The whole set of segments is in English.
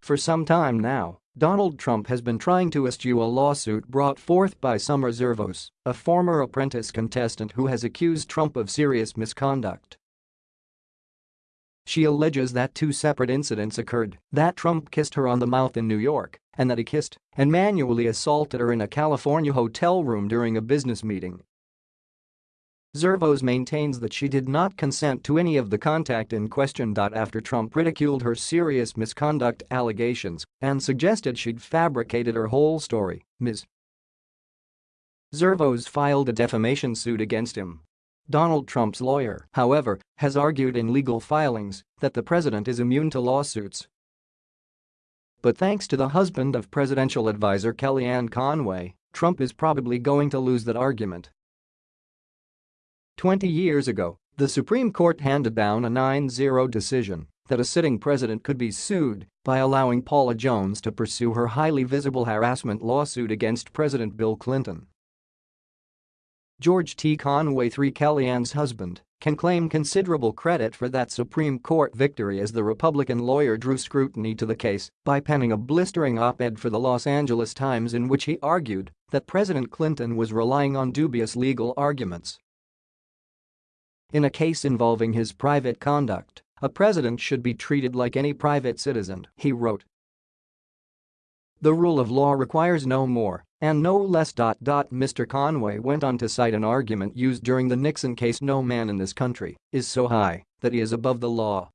For some time now, Donald Trump has been trying to eschew a lawsuit brought forth by Summer Zervos, a former apprentice contestant who has accused Trump of serious misconduct. She alleges that two separate incidents occurred, that Trump kissed her on the mouth in New York, and that he kissed and manually assaulted her in a California hotel room during a business meeting. Zervos maintains that she did not consent to any of the contact in question. After Trump ridiculed her serious misconduct allegations and suggested she'd fabricated her whole story, Ms. Zervos filed a defamation suit against him. Donald Trump's lawyer, however, has argued in legal filings that the president is immune to lawsuits. But thanks to the husband of presidential advisor Kellyanne Conway, Trump is probably going to lose that argument. 20 years ago, the Supreme Court handed down a 9-0 decision that a sitting president could be sued by allowing Paula Jones to pursue her highly visible harassment lawsuit against President Bill Clinton. George T. Conway III Kellyanne's husband can claim considerable credit for that Supreme Court victory as the Republican lawyer drew scrutiny to the case by penning a blistering op-ed for the Los Angeles Times in which he argued that President Clinton was relying on dubious legal arguments in a case involving his private conduct, a president should be treated like any private citizen, he wrote. The rule of law requires no more and no less. Mr. Conway went on to cite an argument used during the Nixon case no man in this country is so high that he is above the law.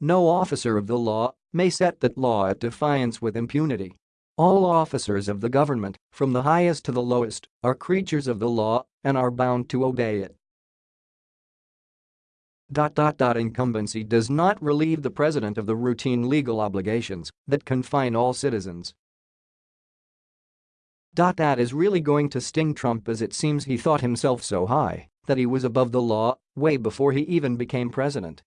No officer of the law may set that law at defiance with impunity. All officers of the government, from the highest to the lowest, are creatures of the law and are bound to obey it. Incumbency does not relieve the president of the routine legal obligations that confine all citizens. That is really going to sting Trump as it seems he thought himself so high that he was above the law way before he even became president.